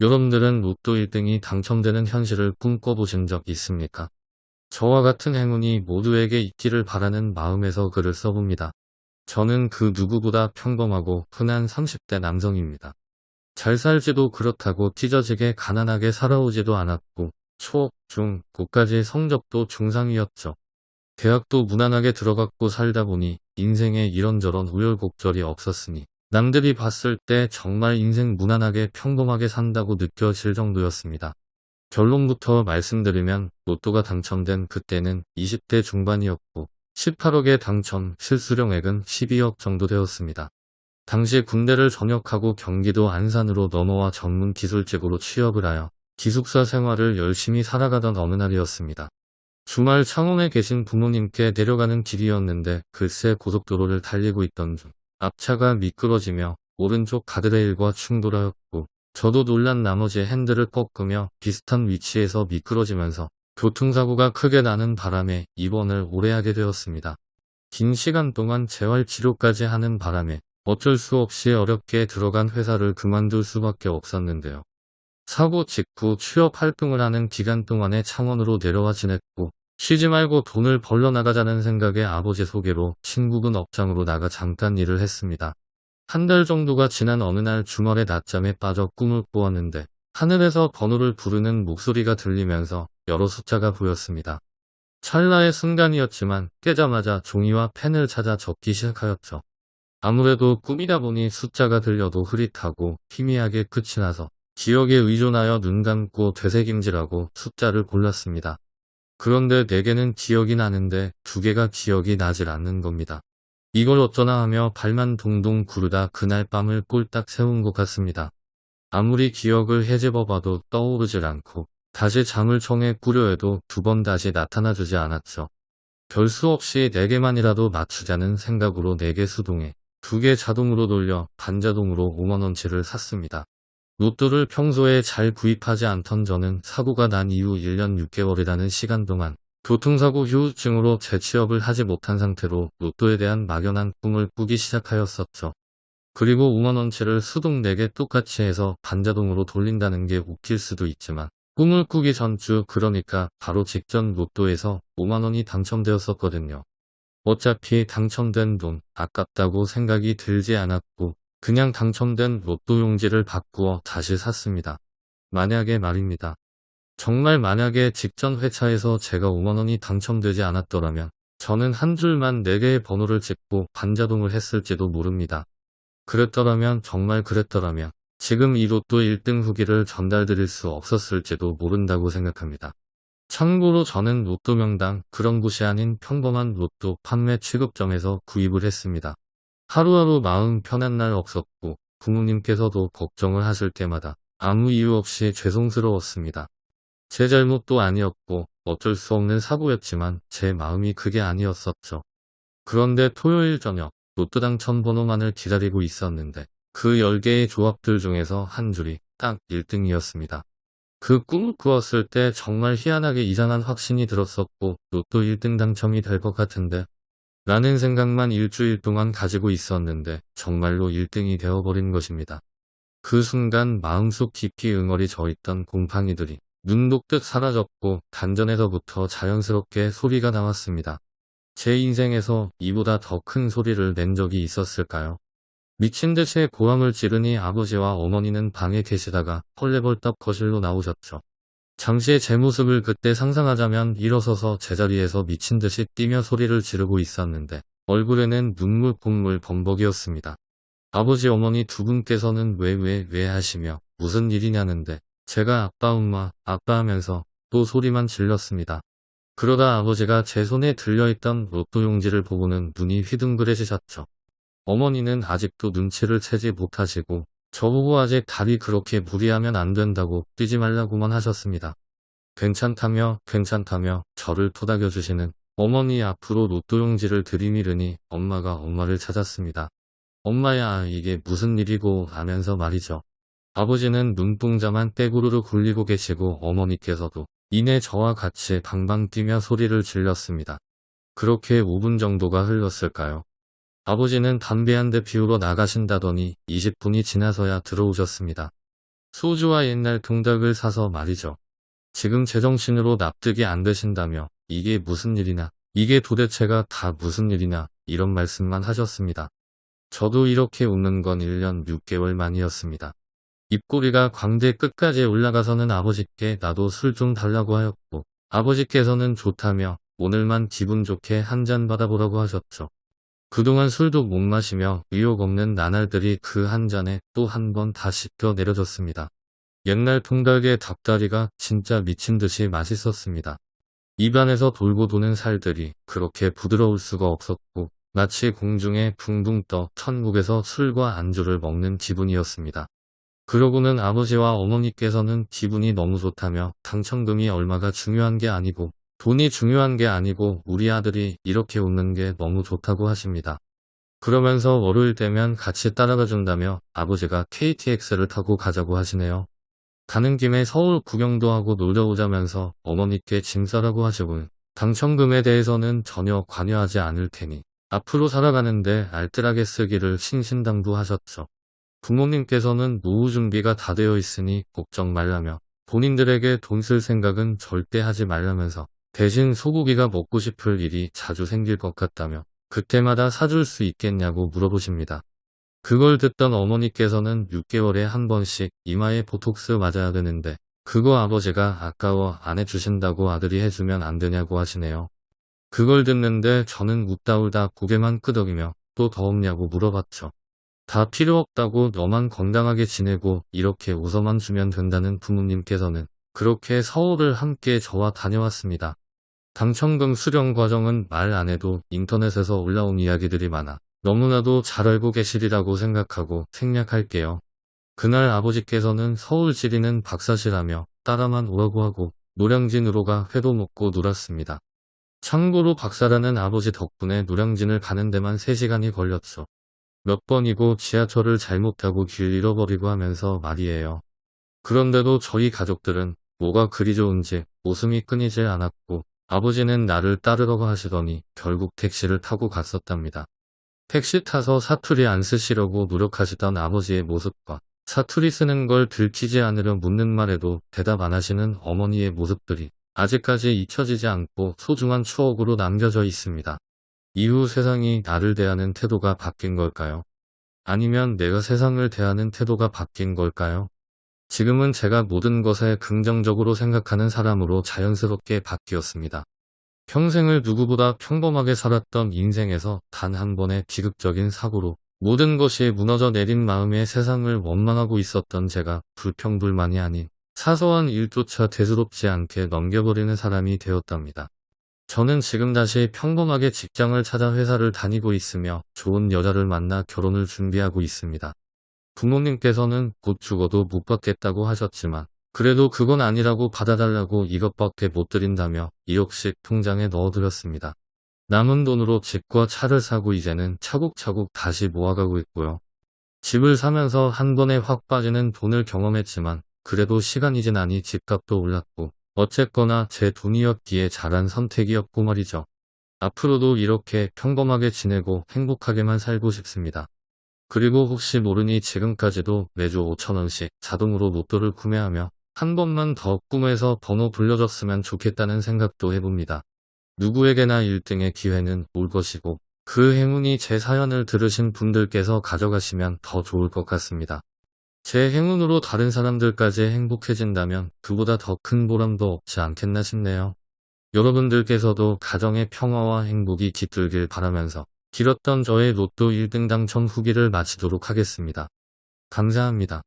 여러분들은 로또 1등이 당첨되는 현실을 꿈꿔보신 적 있습니까? 저와 같은 행운이 모두에게 있기를 바라는 마음에서 글을 써봅니다. 저는 그 누구보다 평범하고 흔한 30대 남성입니다. 잘 살지도 그렇다고 찢어지게 가난하게 살아오지도 않았고 초, 중, 고까지 성적도 중상이었죠. 대학도 무난하게 들어갔고 살다 보니 인생에 이런저런 우열곡절이 없었으니 남들이 봤을 때 정말 인생 무난하게 평범하게 산다고 느껴질 정도였습니다. 결론부터 말씀드리면 로또가 당첨된 그때는 20대 중반이었고 18억의 당첨 실수령액은 12억 정도 되었습니다. 당시 군대를 전역하고 경기도 안산으로 넘어와 전문 기술직으로 취업을 하여 기숙사 생활을 열심히 살아가던 어느 날이었습니다. 주말 창원에 계신 부모님께 내려가는 길이었는데 글쎄 고속도로를 달리고 있던 중 앞차가 미끄러지며 오른쪽 가드레일과 충돌하였고 저도 놀란 나머지 핸들을 꺾으며 비슷한 위치에서 미끄러지면서 교통사고가 크게 나는 바람에 입원을 오래 하게 되었습니다. 긴 시간 동안 재활치료까지 하는 바람에 어쩔 수 없이 어렵게 들어간 회사를 그만둘 수밖에 없었는데요. 사고 직후 취업 활동을 하는 기간 동안에 창원으로 내려와 지냈고 쉬지 말고 돈을 벌러 나가자는 생각에 아버지 소개로 친구분 업장으로 나가 잠깐 일을 했습니다. 한 달 정도가 지난 어느 날 주말에 낮잠에 빠져 꿈을 꾸었는데 하늘에서 번호를 부르는 목소리가 들리면서 여러 숫자가 보였습니다. 찰나의 순간이었지만 깨자마자 종이와 펜을 찾아 적기 시작하였죠. 아무래도 꿈이다 보니 숫자가 들려도 흐릿하고 희미하게 끝이 나서 기억에 의존하여 눈 감고 되새김질하고 숫자를 골랐습니다. 그런데 4개는 기억이 나는데 2개가 기억이 나질 않는 겁니다. 이걸 어쩌나 하며 발만 동동 구르다 그날 밤을 꼴딱 세운 것 같습니다. 아무리 기억을 해집어봐도 떠오르질 않고 다시 잠을 청해 꾸려 해도 두 번 다시 나타나주지 않았죠. 별수 없이 4개만이라도 맞추자는 생각으로 4개 수동에 2개 자동으로 돌려 반자동으로 5만원치를 샀습니다. 로또를 평소에 잘 구입하지 않던 저는 사고가 난 이후 1년 6개월이라는 시간 동안 교통사고 후유증으로 재취업을 하지 못한 상태로 로또에 대한 막연한 꿈을 꾸기 시작하였었죠. 그리고 5만원치를 수동 4개 똑같이 해서 반자동으로 돌린다는 게 웃길 수도 있지만 꿈을 꾸기 전주 그러니까 바로 직전 로또에서 5만원이 당첨되었었거든요. 어차피 당첨된 돈 아깝다고 생각이 들지 않았고 그냥 당첨된 로또 용지를 바꾸어 다시 샀습니다. 만약에 말입니다. 정말 만약에 직전 회차에서 제가 5만원이 당첨되지 않았더라면 저는 한 줄만 4개의 번호를 찍고 반자동을 했을지도 모릅니다. 그랬더라면 정말 그랬더라면 지금 이 로또 1등 후기를 전달드릴 수 없었을지도 모른다고 생각합니다. 참고로 저는 로또 명당 그런 곳이 아닌 평범한 로또 판매 취급점에서 구입을 했습니다. 하루하루 마음 편한 날 없었고 부모님께서도 걱정을 하실 때마다 아무 이유 없이 죄송스러웠습니다. 제 잘못도 아니었고 어쩔 수 없는 사고였지만 제 마음이 그게 아니었었죠. 그런데 토요일 저녁 로또 당첨 번호만을 기다리고 있었는데 그 10개의 조합들 중에서 한 줄이 딱 1등이었습니다. 그 꿈을 꾸었을 때 정말 희한하게 이상한 확신이 들었었고 로또 1등 당첨이 될 것 같은데 라는 생각만 일주일 동안 가지고 있었는데 정말로 1등이 되어버린 것입니다. 그 순간 마음속 깊이 응어리 져있던 곰팡이들이 눈 녹듯 사라졌고 단전에서부터 자연스럽게 소리가 나왔습니다. 제 인생에서 이보다 더 큰 소리를 낸 적이 있었을까요? 미친 듯이 고함을 지르니 아버지와 어머니는 방에 계시다가 헐레벌떡 거실로 나오셨죠. 잠시 제 모습을 그때 상상하자면 일어서서 제자리에서 미친 듯이 뛰며 소리를 지르고 있었는데 얼굴에는 눈물 콧물 범벅이었습니다. 아버지 어머니 두 분께서는 왜왜 왜 하시며 무슨 일이냐는데 제가 아빠 엄마 아빠 하면서 또 소리만 질렀습니다. 그러다 아버지가 제 손에 들려있던 로또 용지를 보고는 눈이 휘둥그레지셨죠. 어머니는 아직도 눈치를 채지 못하시고 저보고 아직 다리 그렇게 무리하면 안 된다고 뛰지 말라고만 하셨습니다. 괜찮다며 괜찮다며 저를 토닥여주시는 어머니 앞으로 로또 용지를 들이밀으니 엄마가 엄마를 찾았습니다. 엄마야 이게 무슨 일이고 하면서 말이죠. 아버지는 눈동자만 떼구르르 굴리고 계시고 어머니께서도 이내 저와 같이 방방 뛰며 소리를 질렀습니다. 그렇게 5분 정도가 흘렀을까요? 아버지는 담배 한 대 피우러 나가신다더니 20분이 지나서야 들어오셨습니다. 소주와 옛날 동닭을 사서 말이죠. 지금 제정신으로 납득이 안 되신다며 이게 무슨 일이나 이게 도대체가 다 무슨 일이나 이런 말씀만 하셨습니다. 저도 이렇게 웃는 건 1년 6개월 만이었습니다. 입꼬리가 광대 끝까지 올라가서는 아버지께 나도 술 좀 달라고 하였고 아버지께서는 좋다며 오늘만 기분 좋게 한 잔 받아보라고 하셨죠. 그동안 술도 못 마시며 의욕 없는 나날들이 그 한 잔에 또 한 번다 씻겨 내려졌습니다. 옛날 통닭의 닭다리가 진짜 미친 듯이 맛있었습니다. 입안에서 돌고 도는 살들이 그렇게 부드러울 수가 없었고 마치 공중에 붕붕 떠 천국에서 술과 안주를 먹는 기분이었습니다. 그러고는 아버지와 어머니께서는 기분이 너무 좋다며 당첨금이 얼마가 중요한 게 아니고 돈이 중요한 게 아니고 우리 아들이 이렇게 웃는 게 너무 좋다고 하십니다. 그러면서 월요일 되면 같이 따라가 준다며 아버지가 KTX를 타고 가자고 하시네요. 가는 김에 서울 구경도 하고 놀러 오자면서 어머니께 짐 싸라고 하시고 당첨금에 대해서는 전혀 관여하지 않을 테니 앞으로 살아가는데 알뜰하게 쓰기를 신신당부 하셨죠. 부모님께서는 노후 준비가 다 되어 있으니 걱정 말라며 본인들에게 돈 쓸 생각은 절대 하지 말라면서 대신 소고기가 먹고 싶을 일이 자주 생길 것 같다며 그때마다 사줄 수 있겠냐고 물어보십니다. 그걸 듣던 어머니께서는 6개월에 한 번씩 이마에 보톡스 맞아야 되는데 그거 아버지가 아까워 안 해주신다고 아들이 해주면 안 되냐고 하시네요. 그걸 듣는데 저는 웃다 울다 고개만 끄덕이며 또 더 없냐고 물어봤죠. 다 필요 없다고 너만 건강하게 지내고 이렇게 웃어만 주면 된다는 부모님께서는 그렇게 서울을 함께 저와 다녀왔습니다. 당첨금 수령 과정은 말 안 해도 인터넷에서 올라온 이야기들이 많아 너무나도 잘 알고 계시리라고 생각하고 생략할게요. 그날 아버지께서는 서울 지리는 박사시라며 따라만 오라고 하고 노량진으로 가 회도 먹고 놀았습니다. 참고로 박사라는 아버지 덕분에 노량진을 가는 데만 3시간이 걸렸죠. 몇 번이고 지하철을 잘못 타고 길 잃어버리고 하면서 말이에요. 그런데도 저희 가족들은 뭐가 그리 좋은지 웃음이 끊이질 않았고 아버지는 나를 따르라고 하시더니 결국 택시를 타고 갔었답니다. 택시 타서 사투리 안 쓰시려고 노력하시던 아버지의 모습과 사투리 쓰는 걸 들키지 않으려 묻는 말에도 대답 안 하시는 어머니의 모습들이 아직까지 잊혀지지 않고 소중한 추억으로 남겨져 있습니다. 이후 세상이 나를 대하는 태도가 바뀐 걸까요? 아니면 내가 세상을 대하는 태도가 바뀐 걸까요? 지금은 제가 모든 것에 긍정적으로 생각하는 사람으로 자연스럽게 바뀌었습니다. 평생을 누구보다 평범하게 살았던 인생에서 단 한 번의 비극적인 사고로 모든 것이 무너져 내린 마음에 세상을 원망하고 있었던 제가 불평불만이 아닌 사소한 일조차 대수롭지 않게 넘겨버리는 사람이 되었답니다. 저는 지금 다시 평범하게 직장을 찾아 회사를 다니고 있으며 좋은 여자를 만나 결혼을 준비하고 있습니다. 부모님께서는 곧 죽어도 못 받겠다고 하셨지만 그래도 그건 아니라고 받아달라고 이것밖에 못 드린다며 2억씩 통장에 넣어드렸습니다. 남은 돈으로 집과 차를 사고 이제는 차곡차곡 다시 모아가고 있고요. 집을 사면서 한 번에 확 빠지는 돈을 경험했지만 그래도 시간이 지나니 집값도 올랐고 어쨌거나 제 돈이었기에 잘한 선택이었고 말이죠. 앞으로도 이렇게 평범하게 지내고 행복하게만 살고 싶습니다. 그리고 혹시 모르니 지금까지도 매주 5천원씩 자동으로 로또를 구매하며 한 번만 더 꿈에서 번호 불려줬으면 좋겠다는 생각도 해봅니다. 누구에게나 1등의 기회는 올 것이고 그 행운이 제 사연을 들으신 분들께서 가져가시면 더 좋을 것 같습니다. 제 행운으로 다른 사람들까지 행복해진다면 그보다 더 큰 보람도 없지 않겠나 싶네요. 여러분들께서도 가정의 평화와 행복이 깃들길 바라면서 길었던 저의 로또 1등 당첨 후기를 마치도록 하겠습니다. 감사합니다.